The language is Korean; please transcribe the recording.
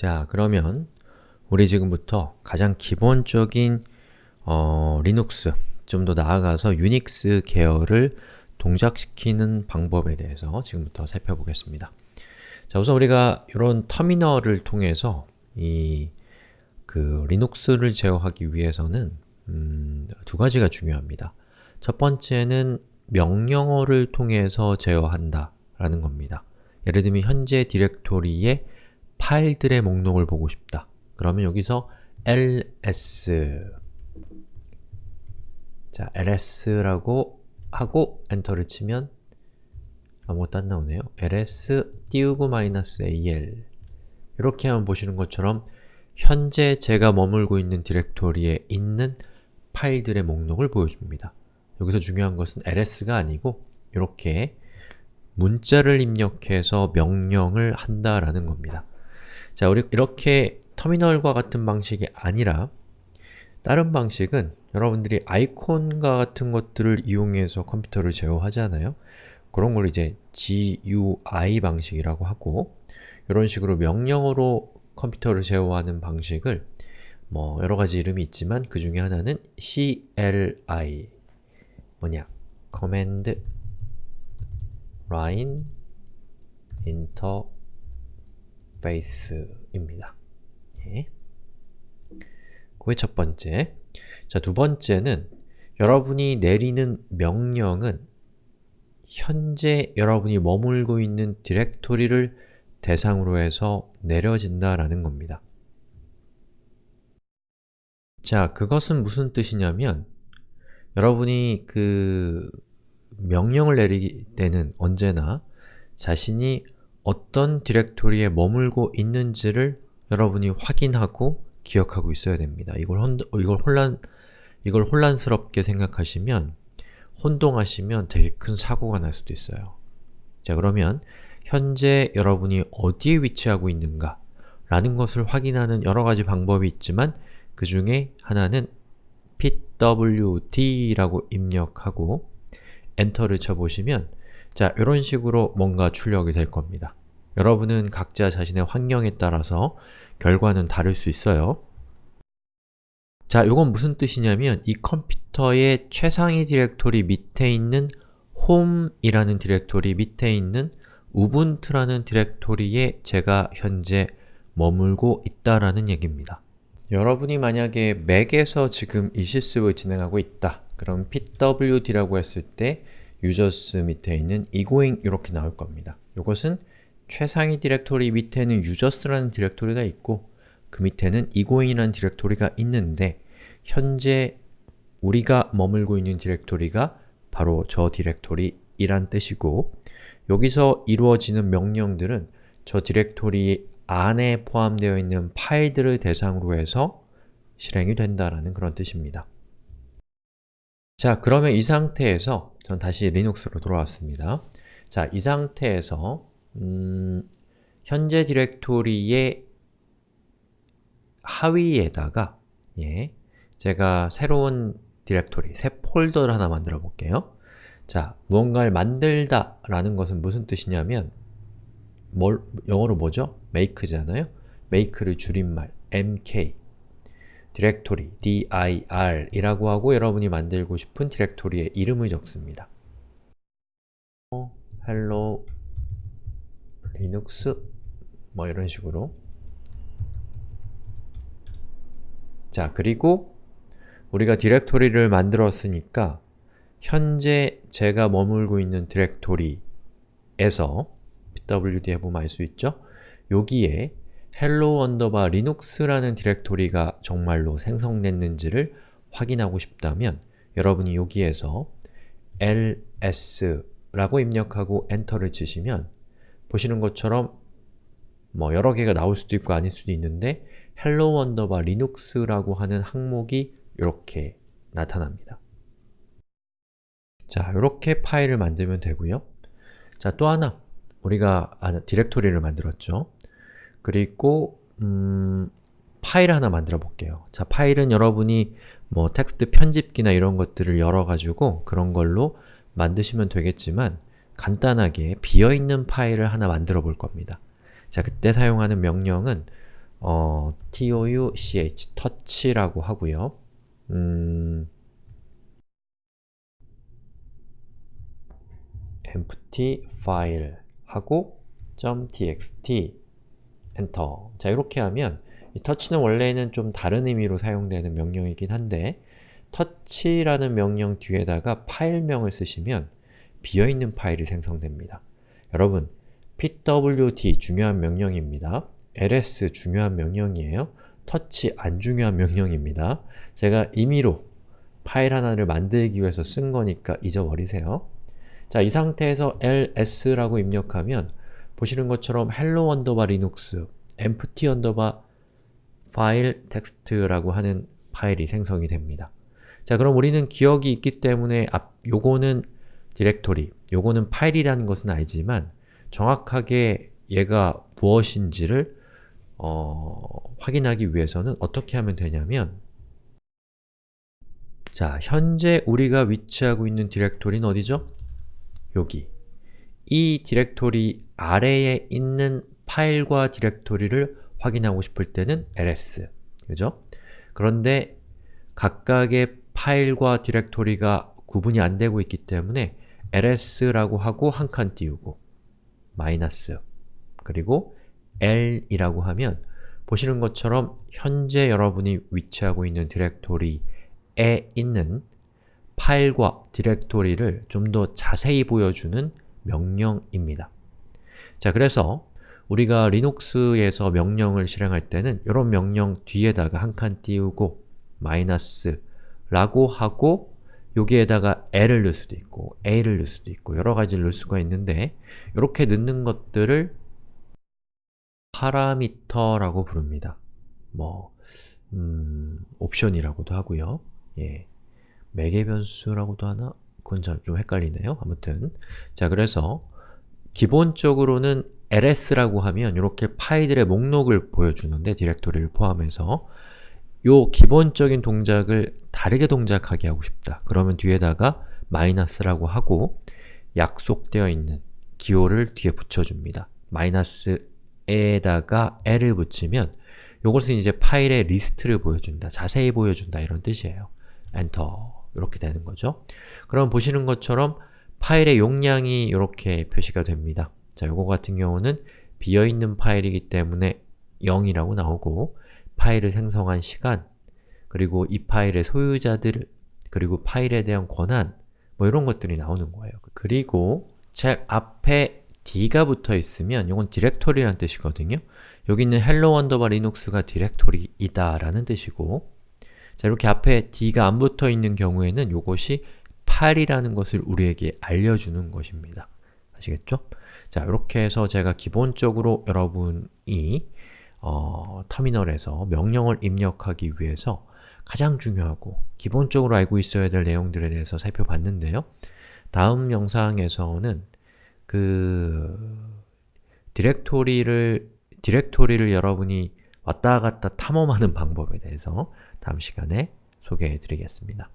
자, 그러면 우리 지금부터 가장 기본적인 어, 리눅스, 좀 더 나아가서 유닉스 계열을 동작시키는 방법에 대해서 지금부터 살펴보겠습니다. 자, 우선 우리가 이런 터미널을 통해서 이 그 리눅스를 제어하기 위해서는 음, 두 가지가 중요합니다. 첫 번째는 명령어를 통해서 제어한다 라는 겁니다. 예를 들면 현재 디렉토리의 파일들의 목록을 보고 싶다. 그러면 여기서 ls 자, ls라고 하고 엔터를 치면 아무것도 안 나오네요. ls 띄우고 마이너스 al 이렇게 하면 보시는 것처럼 현재 제가 머물고 있는 디렉토리에 있는 파일들의 목록을 보여줍니다. 여기서 중요한 것은 ls가 아니고 이렇게 문자를 입력해서 명령을 한다라는 겁니다. 자, 우리 이렇게 터미널과 같은 방식이 아니라 다른 방식은 여러분들이 아이콘과 같은 것들을 이용해서 컴퓨터를 제어하잖아요. 그런 걸 이제 GUI 방식이라고 하고 이런 식으로 명령어로 컴퓨터를 제어하는 방식을 뭐 여러가지 이름이 있지만 그 중에 하나는 CLI 뭐냐? Command Line Interface입니다. 예. 그게 첫 번째. 자, 두 번째는 여러분이 내리는 명령은 현재 여러분이 머물고 있는 디렉토리를 대상으로 해서 내려진다라는 겁니다. 자, 그것은 무슨 뜻이냐면 여러분이 그 명령을 내리기 때는 언제나 자신이 어떤 디렉토리에 머물고 있는지를 여러분이 확인하고 기억하고 있어야 됩니다. 이걸, 혼, 이걸 혼란, 이걸 혼란스럽게 생각하시면 혼동하시면 되게 큰 사고가 날 수도 있어요. 자 그러면 현재 여러분이 어디에 위치하고 있는가 라는 것을 확인하는 여러가지 방법이 있지만 그 중에 하나는 pwd라고 입력하고 엔터를 쳐보시면 자, 이런 식으로 뭔가 출력이 될 겁니다. 여러분은 각자 자신의 환경에 따라서 결과는 다를 수 있어요. 자, 이건 무슨 뜻이냐면 이 컴퓨터의 최상위 디렉토리 밑에 있는 home이라는 디렉토리 밑에 있는 우분투라는 디렉토리에 제가 현재 머물고 있다라는 얘기입니다. 여러분이 만약에 맥에서 지금 이 실습을 진행하고 있다. 그럼 pwd라고 했을 때 users 밑에 있는 egoing 이렇게 나올 겁니다. 이것은 최상위 디렉토리 밑에는 users라는 디렉토리가 있고 그 밑에는 egoing이라는 디렉토리가 있는데 현재 우리가 머물고 있는 디렉토리가 바로 저 디렉토리이란 뜻이고 여기서 이루어지는 명령들은 저 디렉토리 안에 포함되어 있는 파일들을 대상으로 해서 실행이 된다라는 그런 뜻입니다. 자, 그러면 이 상태에서 전 다시 리눅스로 돌아왔습니다. 자, 이 상태에서 음, 현재 디렉토리의 하위에다가 예, 제가 새로운 디렉토리, 새 폴더를 하나 만들어 볼게요. 자, 무언가를 만들다 라는 것은 무슨 뜻이냐면 뭘, 영어로 뭐죠? make잖아요? make를 줄임말 mk 디렉토리 dir 이라고 하고 여러분이 만들고 싶은 디렉토리의 이름을 적습니다. hello 뭐 이런 식으로 자, 그리고 우리가 디렉토리를 만들었으니까 현재 제가 머물고 있는 디렉토리에서 pwd 해보면 알 수 있죠? 여기에 hello underbar linux라는 디렉토리가 정말로 생성됐는지를 확인하고 싶다면 여러분이 여기에서 ls라고 입력하고 엔터를 치시면 보시는 것처럼 뭐 여러 개가 나올 수도 있고 아닐 수도 있는데 hello underbar linux라고 하는 항목이 이렇게 나타납니다. 자, 이렇게 파일을 만들면 되고요. 자, 또 하나 우리가 아, 디렉토리를 만들었죠. 그리고 음, 파일 하나 만들어 볼게요. 자, 파일은 여러분이 뭐 텍스트 편집기나 이런 것들을 열어가지고 그런 걸로 만드시면 되겠지만 간단하게 비어있는 파일을 하나 만들어 볼 겁니다. 자, 그때 사용하는 명령은 어, touch, touch라고 하고요. 음, empty file 하고 .txt 엔터 자 이렇게 하면 이 touch는 원래는 좀 다른 의미로 사용되는 명령이긴 한데 touch라는 명령 뒤에다가 파일명을 쓰시면 비어있는 파일이 생성됩니다. 여러분, pwd 중요한 명령입니다. ls 중요한 명령이에요. touch 안 중요한 명령입니다. 제가 임의로 파일 하나를 만들기 위해서 쓴 거니까 잊어버리세요. 자, 이 상태에서 ls라고 입력하면 보시는 것처럼 hello underbar linux empty underbar file text라고 하는 파일이 생성이 됩니다. 자, 그럼 우리는 기억이 있기 때문에 앞, 요거는 디렉토리, 요거는 파일이라는 것은 알지만 정확하게 얘가 무엇인지를 어, 확인하기 위해서는 어떻게 하면 되냐면 자, 현재 우리가 위치하고 있는 디렉토리는 어디죠? 여기 이 디렉토리 아래에 있는 파일과 디렉토리를 확인하고 싶을 때는 ls 그죠? 그런데 각각의 파일과 디렉토리가 구분이 안 되고 있기 때문에 ls라고 하고 한 칸 띄우고 마이너스 그리고 l이라고 하면 보시는 것처럼 현재 여러분이 위치하고 있는 디렉토리에 있는 파일과 디렉토리를 좀 더 자세히 보여주는 명령입니다. 자, 그래서 우리가 리눅스에서 명령을 실행할 때는 이런 명령 뒤에다가 한 칸 띄우고 마이너스 라고 하고 여기에다가 l을 넣을 수도 있고 a를 넣을 수도 있고 여러 가지를 넣을 수가 있는데 이렇게 넣는 것들을 파라미터라고 부릅니다. 뭐 음, 옵션이라고도 하고요. 예. 매개 변수라고도 하나? 그건 좀 헷갈리네요. 아무튼 자 그래서 기본적으로는 ls라고 하면 이렇게 파일들의 목록을 보여주는데 디렉토리를 포함해서 요 기본적인 동작을 다르게 동작하게 하고 싶다. 그러면 뒤에다가 마이너스라고 하고 약속되어 있는 기호를 뒤에 붙여줍니다. 마이너스에다가 l을 붙이면 이것은 이제 파일의 리스트를 보여준다, 자세히 보여준다 이런 뜻이에요. 엔터 이렇게 되는 거죠. 그럼 보시는 것처럼 파일의 용량이 이렇게 표시가 됩니다. 자, 요거 같은 경우는 비어있는 파일이기 때문에 0이라고 나오고 파일을 생성한 시간, 그리고 이 파일의 소유자들, 그리고 파일에 대한 권한, 뭐 이런 것들이 나오는 거예요. 그리고 책 앞에 d가 붙어 있으면 이건 디렉토리라는 뜻이거든요. 여기 있는 hello underbar linux가 디렉토리이다 라는 뜻이고 자 이렇게 앞에 d가 안 붙어 있는 경우에는 이것이 파일이라는 것을 우리에게 알려주는 것입니다. 아시겠죠? 자 이렇게 해서 제가 기본적으로 여러분이 어, 터미널에서 명령을 입력하기 위해서 가장 중요하고 기본적으로 알고 있어야 될 내용들에 대해서 살펴봤는데요. 다음 영상에서는 그 디렉토리를 디렉토리를 여러분이 왔다 갔다 탐험하는 방법에 대해서 다음 시간에 소개해 드리겠습니다.